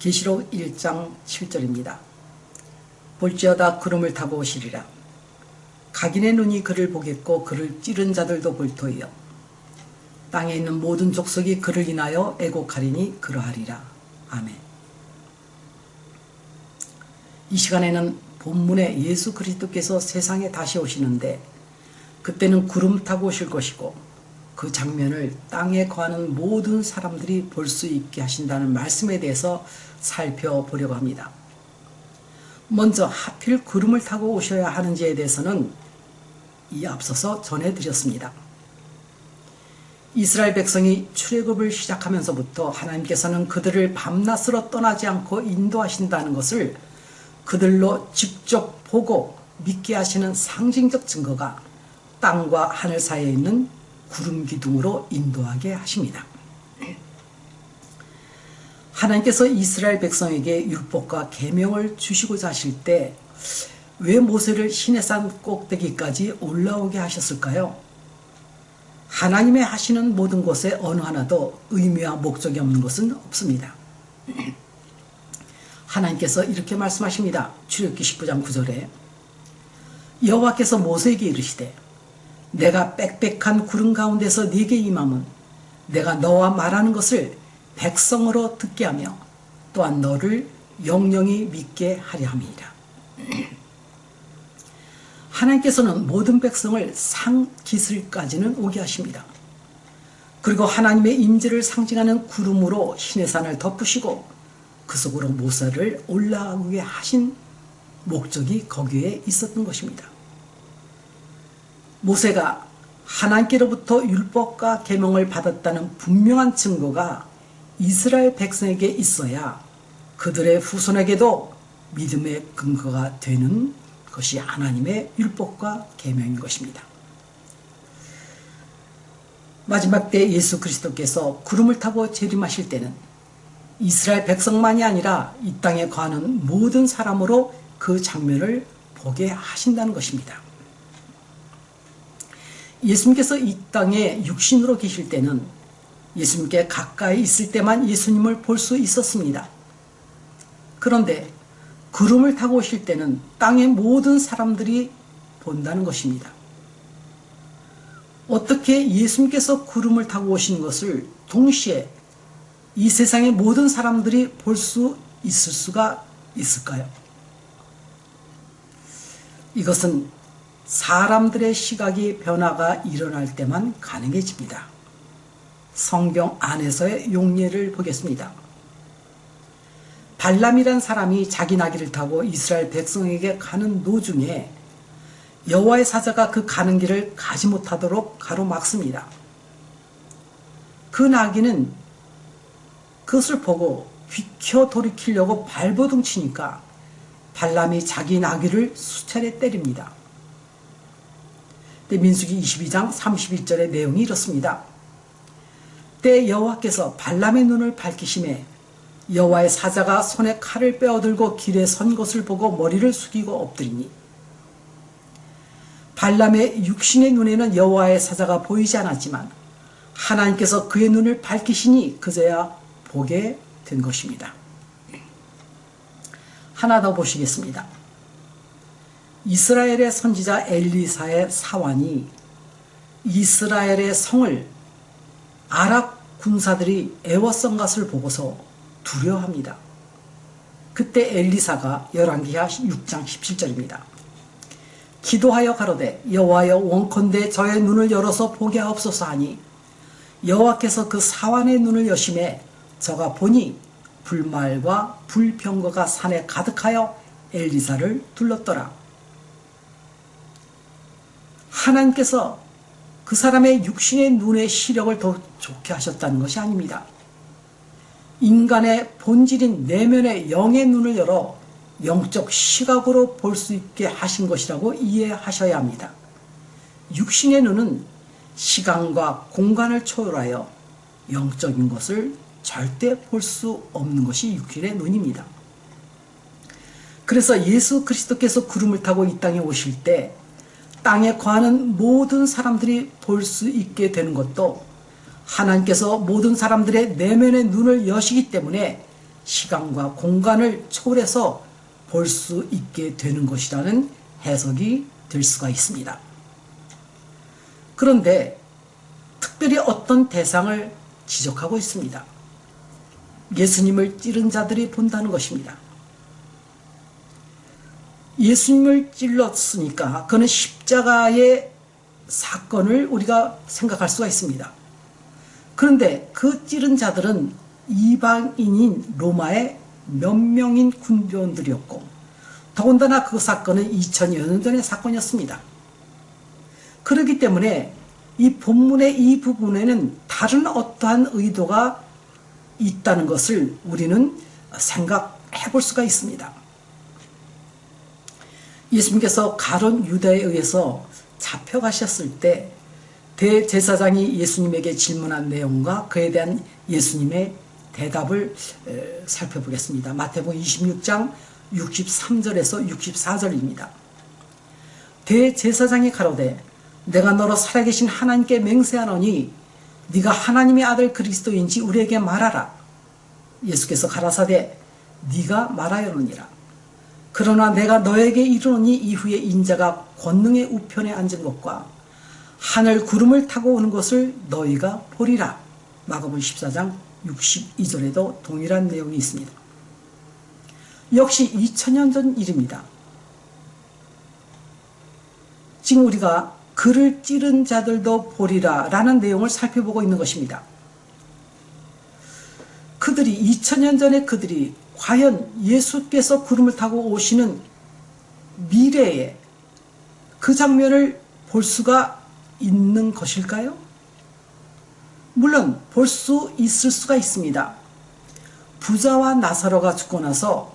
계시록 1장 7절입니다. 볼지어다 구름을 타고 오시리라. 각인의 눈이 그를 보겠고 그를 찌른 자들도 볼 터이요. 땅에 있는 모든 족속이 그를 인하여 애곡하리니 그러하리라. 아멘. 이 시간에는 본문에 예수 그리스도께서 세상에 다시 오시는데 그때는 구름 타고 오실 것이고 그 장면을 땅에 거하는 모든 사람들이 볼 수 있게 하신다는 말씀에 대해서 살펴보려고 합니다. 먼저 하필 구름을 타고 오셔야 하는지에 대해서는 이 앞서서 전해드렸습니다. 이스라엘 백성이 출애굽을 시작하면서부터 하나님께서는 그들을 밤낮으로 떠나지 않고 인도하신다는 것을 그들로 직접 보고 믿게 하시는 상징적 증거가 땅과 하늘 사이에 있는 구름 기둥으로 인도하게 하십니다. 하나님께서 이스라엘 백성에게 율법과 계명을 주시고자 하실 때 왜 모세를 시내산 꼭대기까지 올라오게 하셨을까요? 하나님의 하시는 모든 것에 어느 하나도 의미와 목적이 없는 것은 없습니다. 하나님께서 이렇게 말씀하십니다. 출애굽기 19장 9절에 여호와께서 모세에게 이르시되 내가 빽빽한 구름 가운데서 네게 임함은 내가 너와 말하는 것을 백성으로 듣게 하며 또한 너를 영영히 믿게 하려 함이라. 하나님께서는 모든 백성을 상기슬까지는 오게 하십니다. 그리고 하나님의 임재를 상징하는 구름으로 시내산을 덮으시고 그 속으로 모세를 올라오게 하신 목적이 거기에 있었던 것입니다. 모세가 하나님께로부터 율법과 계명을 받았다는 분명한 증거가 이스라엘 백성에게 있어야 그들의 후손에게도 믿음의 근거가 되는 것이 하나님의 율법과 계명인 것입니다. 마지막 때 예수 그리스도께서 구름을 타고 재림하실 때는 이스라엘 백성만이 아니라 이 땅에 거하는 모든 사람으로 그 장면을 보게 하신다는 것입니다. 예수님께서 이 땅에 육신으로 계실 때는 예수님께 가까이 있을 때만 예수님을 볼 수 있었습니다. 그런데 구름을 타고 오실 때는 땅의 모든 사람들이 본다는 것입니다. 어떻게 예수님께서 구름을 타고 오신 것을 동시에 이 세상의 모든 사람들이 볼 수 있을 수가 있을까요? 이것은 사람들의 시각이 변화가 일어날 때만 가능해집니다. 성경 안에서의 용례를 보겠습니다. 발람이란 사람이 자기 나귀를 타고 이스라엘 백성에게 가는 도중에 여호와의 사자가 그 가는 길을 가지 못하도록 가로막습니다. 그 나귀는 그것을 보고 비켜 돌이키려고 발버둥 치니까 발람이 자기 나귀를 수차례 때립니다. 민수기 22장 31절의 내용이 이렇습니다. 때 여호와께서 발람의 눈을 밝히심에 여호와의 사자가 손에 칼을 빼어들고 길에 선 것을 보고 머리를 숙이고 엎드리니 발람의 육신의 눈에는 여호와의 사자가 보이지 않았지만 하나님께서 그의 눈을 밝히시니 그제야 보게 된 것입니다. 하나 더 보시겠습니다. 이스라엘의 선지자 엘리사의 사환이 이스라엘의 성을 아랍 군사들이 애워싼 것을 보고서 두려워합니다. 그때 엘리사가 열왕기하 6장 17절입니다. 기도하여 가로되 여호와여 원컨대 저의 눈을 열어서 보게 하옵소서 하니 여호와께서 그 사환의 눈을 여심해 저가 보니 불말과 불병거가 산에 가득하여 엘리사를 둘렀더라. 하나님께서 그 사람의 육신의 눈의 시력을 더 좋게 하셨다는 것이 아닙니다. 인간의 본질인 내면의 영의 눈을 열어 영적 시각으로 볼 수 있게 하신 것이라고 이해하셔야 합니다. 육신의 눈은 시간과 공간을 초월하여 영적인 것을 절대 볼 수 없는 것이 육신의 눈입니다. 그래서 예수 그리스도께서 구름을 타고 이 땅에 오실 때 땅에 거하는 모든 사람들이 볼 수 있게 되는 것도 하나님께서 모든 사람들의 내면의 눈을 여시기 때문에 시간과 공간을 초월해서 볼 수 있게 되는 것이라는 해석이 될 수가 있습니다. 그런데 특별히 어떤 대상을 지적하고 있습니다. 예수님을 찌른 자들이 본다는 것입니다. 예수님을 찔렀으니까 그는 십자가의 사건을 우리가 생각할 수가 있습니다. 그런데 그 찌른 자들은 이방인인 로마의 몇 명인 군병들이었고 더군다나 그 사건은 2000여 년 전의 사건이었습니다. 그렇기 때문에 이 본문의 이 부분에는 다른 어떠한 의도가 있다는 것을 우리는 생각해 볼 수가 있습니다. 예수님께서 가론 유다에 의해서 잡혀가셨을 때 대제사장이 예수님에게 질문한 내용과 그에 대한 예수님의 대답을 살펴보겠습니다. 마태복음 26장 63절에서 64절입니다. 대제사장이 가로되 내가 너로 살아계신 하나님께 맹세하노니 네가 하나님의 아들 그리스도인지 우리에게 말하라. 예수께서 가라사대 네가 말하여노니라. 그러나 내가 너에게 이르노니 이후에 인자가 권능의 우편에 앉은 것과 하늘 구름을 타고 오는 것을 너희가 보리라. 마가복음 14장 62절에도 동일한 내용이 있습니다. 역시 2000년 전 일입니다. 지금 우리가 그를 찌른 자들도 보리라 라는 내용을 살펴보고 있는 것입니다. 그들이 2000년 전에 그들이 과연 예수께서 구름을 타고 오시는 미래에 그 장면을 볼 수가 있는 것일까요? 물론 볼 수 있을 수가 있습니다. 부자와 나사로가 죽고 나서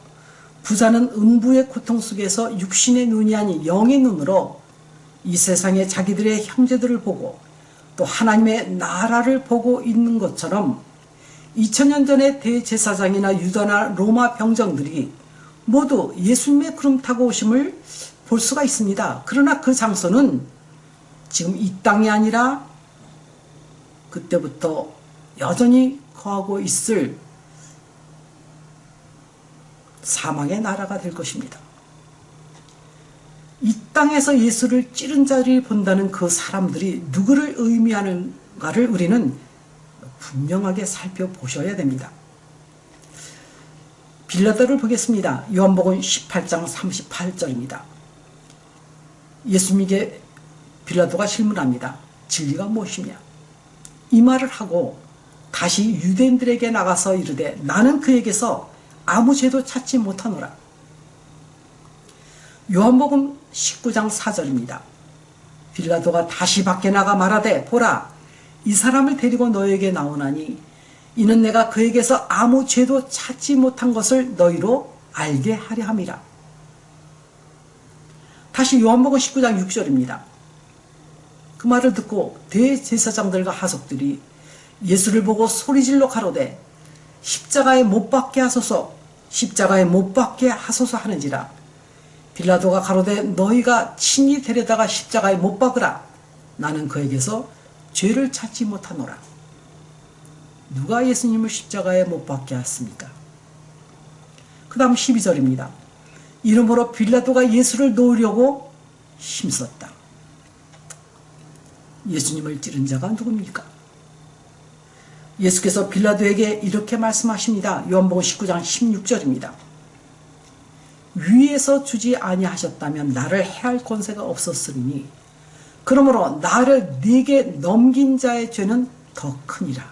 부자는 음부의 고통 속에서 육신의 눈이 아닌 영의 눈으로 이 세상에 자기들의 형제들을 보고 또 하나님의 나라를 보고 있는 것처럼 2000년 전의 대제사장이나 유다나 로마 병정들이 모두 예수님의 구름 타고 오심을 볼 수가 있습니다. 그러나 그 장소는 지금 이 땅이 아니라 그때부터 여전히 거하고 있을 사망의 나라가 될 것입니다. 이 땅에서 예수를 찌른 자를 본다는 그 사람들이 누구를 의미하는가를 우리는 분명하게 살펴보셔야 됩니다. 빌라도를 보겠습니다. 요한복음 18장 38절입니다. 예수님에게 빌라도가 질문합니다. 진리가 무엇이냐? 이 말을 하고 다시 유대인들에게 나가서 이르되 나는 그에게서 아무 죄도 찾지 못하노라. 요한복음 19장 4절입니다. 빌라도가 다시 밖에 나가 말하되 보라 이 사람을 데리고 너에게 나오나니 이는 내가 그에게서 아무 죄도 찾지 못한 것을 너희로 알게 하려 함이라. 다시 요한복음 19장 6절입니다. 그 말을 듣고 대제사장들과 하석들이 예수를 보고 소리질러 가로되 십자가에 못 박게 하소서 십자가에 못 박게 하소서 하는지라 빌라도가 가로되 너희가 친히 데려다가 십자가에 못 박으라 나는 그에게서 죄를 찾지 못하노라 누가 예수님을 십자가에 못 박게 했습니까? 그 다음 12절입니다. 이름으로 빌라도가 예수를 놓으려고 힘썼다. 예수님을 찌른 자가 누굽니까? 예수께서 빌라도에게 이렇게 말씀하십니다. 요한복음 19장 16절입니다. 위에서 주지 아니하셨다면 나를 해할 권세가 없었으니 그러므로 나를 네게 넘긴 자의 죄는 더 크니라.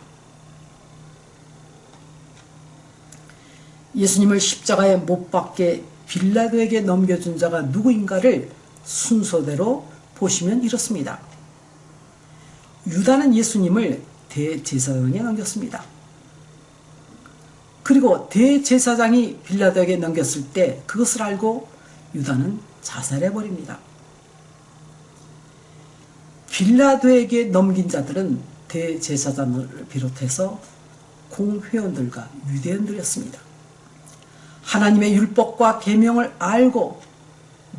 예수님을 십자가에 못 박게 빌라도에게 넘겨준 자가 누구인가를 순서대로 보시면 이렇습니다. 유다는 예수님을 대제사장에 넘겼습니다. 그리고 대제사장이 빌라도에게 넘겼을 때 그것을 알고 유다는 자살해버립니다. 빌라도에게 넘긴 자들은 대제사장을 비롯해서 공회원들과 유대인들이었습니다. 하나님의 율법과 계명을 알고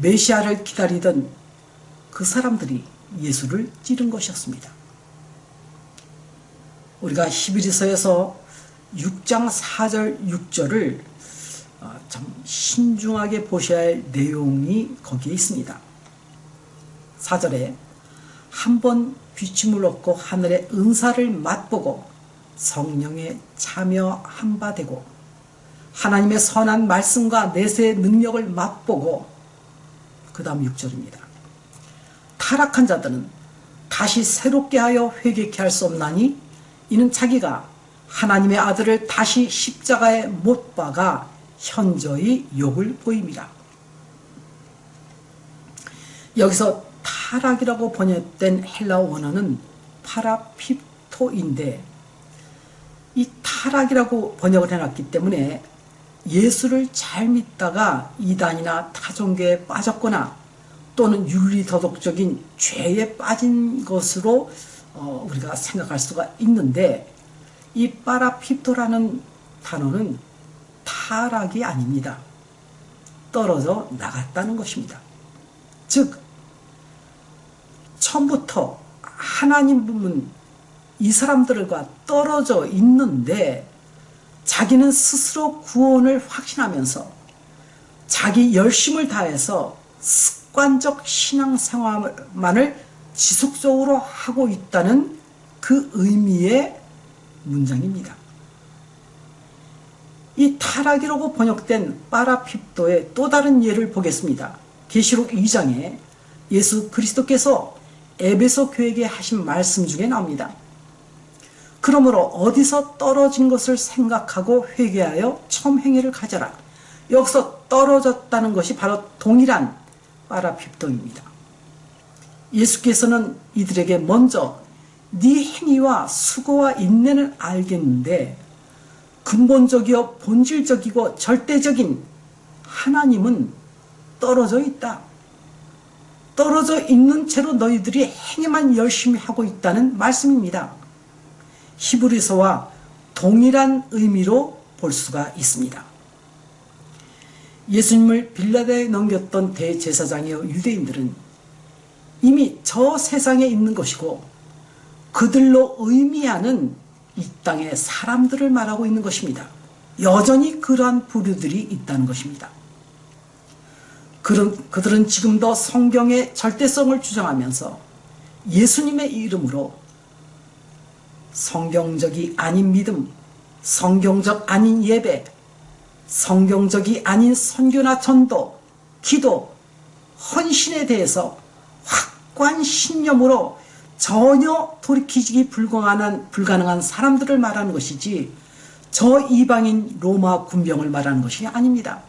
메시아를 기다리던 그 사람들이 예수를 찌른 것이었습니다. 우리가 히브리서에서 6장 4절 6절을 어, 참 신중하게 보셔야 할 내용이 거기에 있습니다. 4절에 한 번 비춤을 얻고 하늘의 은사를 맛보고 성령에 참여한 바 되고 하나님의 선한 말씀과 내세의 능력을 맛보고 그 다음 6절입니다. 타락한 자들은 다시 새롭게 하여 회개케 할 수 없나니 이는 자기가 하나님의 아들을 다시 십자가에 못 박아 현저히 욕을 보입니다. 여기서 타락이라고 번역된 헬라 원어는 파라피토인데 이 타락이라고 번역을 해놨기 때문에 예수를 잘 믿다가 이단이나 타종교에 빠졌거나 또는 윤리도덕적인 죄에 빠진 것으로 어, 우리가 생각할 수가 있는데 이 파라피토라는 단어는 타락이 아닙니다. 떨어져 나갔다는 것입니다. 즉 처음부터 하나님은 이 사람들과 떨어져 있는데 자기는 스스로 구원을 확신하면서 자기 열심을 다해서 습관적 신앙생활만을 지속적으로 하고 있다는 그 의미의 문장입니다. 이 타락이라고 번역된 파라핍도의 또 다른 예를 보겠습니다. 계시록 2장에 예수 그리스도께서 에베소 교회에게 하신 말씀 중에 나옵니다. 그러므로 어디서 떨어진 것을 생각하고 회개하여 처음 행위를 가져라. 여기서 떨어졌다는 것이 바로 동일한 파라핍도입니다. 예수께서는 이들에게 먼저 네 행위와 수고와 인내는 알겠는데 근본적이요 본질적이고 절대적인 하나님은 떨어져 있다. 떨어져 있는 채로 너희들이 행위만 열심히 하고 있다는 말씀입니다. 히브리서와 동일한 의미로 볼 수가 있습니다. 예수님을 빌라데에 넘겼던 대제사장이요 유대인들은 이미 저 세상에 있는 것이고 그들로 의미하는 이 땅의 사람들을 말하고 있는 것입니다. 여전히 그러한 부류들이 있다는 것입니다. 그런, 그들은 지금도 성경의 절대성을 주장하면서 예수님의 이름으로 성경적이 아닌 믿음, 성경적 아닌 예배, 성경적이 아닌 선교나 전도, 기도, 헌신에 대해서 확고한 신념으로 전혀 돌이키기 불가능한, 불가능한 사람들을 말하는 것이지 저 이방인 로마 군병을 말하는 것이 아닙니다.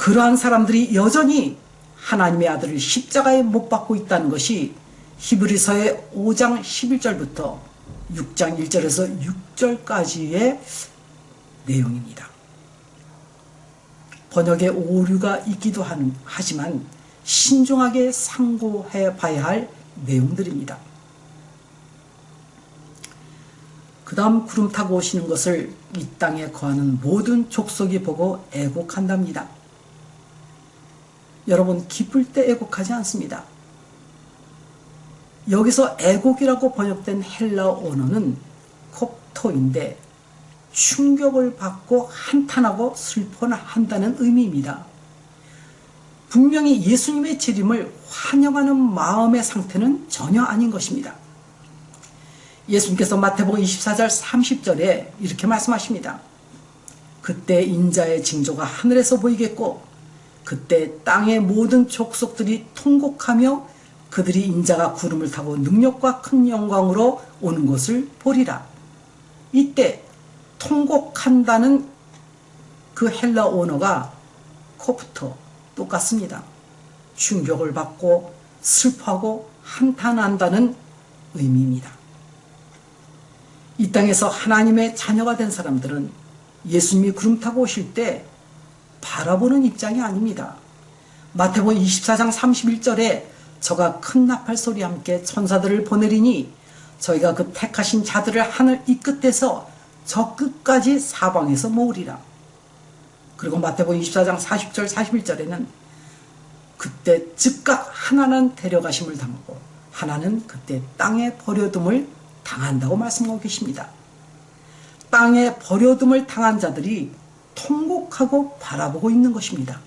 그러한 사람들이 여전히 하나님의 아들을 십자가에 못 박고 있다는 것이 히브리서의 5장 11절부터 6장 1절에서 6절까지의 내용입니다. 번역에 오류가 있기도 하지만 신중하게 상고해 봐야 할 내용들입니다. 그 다음 구름 타고 오시는 것을 이 땅에 거하는 모든 족속이 보고 애곡한답니다. 여러분 기쁠 때 애곡하지 않습니다. 여기서 애곡이라고 번역된 헬라 언어는 콥토인데 충격을 받고 한탄하고 슬퍼한다는 의미입니다. 분명히 예수님의 재림을 환영하는 마음의 상태는 전혀 아닌 것입니다. 예수님께서 마태복음 24절 30절에 이렇게 말씀하십니다. 그때 인자의 징조가 하늘에서 보이겠고 그때 땅의 모든 족속들이 통곡하며 그들이 인자가 구름을 타고 능력과 큰 영광으로 오는 것을 보리라. 이때 통곡한다는 그 헬라 언어가 코프터 똑같습니다. 충격을 받고 슬퍼하고 한탄한다는 의미입니다. 이 땅에서 하나님의 자녀가 된 사람들은 예수님이 구름 타고 오실 때 바라보는 입장이 아닙니다. 마태복음 24장 31절에 저가 큰 나팔 소리와 함께 천사들을 보내리니 저희가 그 택하신 자들을 하늘 이 끝에서 저 끝까지 사방에서 모으리라. 그리고 마태복음 24장 40절 41절에는 그때 즉각 하나는 데려가심을 당하고 하나는 그때 땅에 버려둠을 당한다고 말씀하고 계십니다. 땅에 버려둠을 당한 자들이 통곡하고 바라보고 있는 것입니다.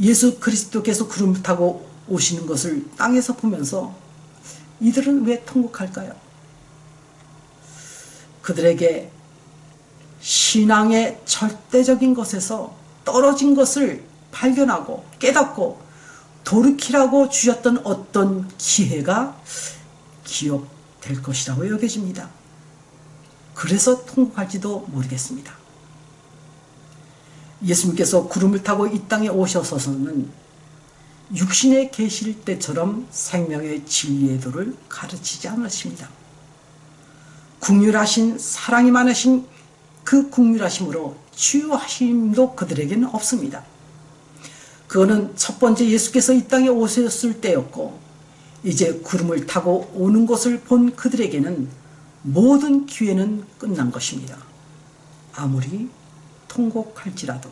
예수 그리스도께서 구름 타고 오시는 것을 땅에서 보면서 이들은 왜 통곡할까요? 그들에게 신앙의 절대적인 것에서 떨어진 것을 발견하고 깨닫고 돌이키라고 주셨던 어떤 기회가 기억될 것이라고 여겨집니다. 그래서 통곡할지도 모르겠습니다. 예수님께서 구름을 타고 이 땅에 오셔서는 육신에 계실 때처럼 생명의 진리의 도를 가르치지 않으십니다. 국률하신 사랑이 많으신 그 국률하심으로 치유하심도 그들에게는 없습니다. 그거는 첫 번째 예수께서 이 땅에 오셨을 때였고 이제 구름을 타고 오는 것을 본 그들에게는 모든 기회는 끝난 것입니다. 아무리 통곡할지라도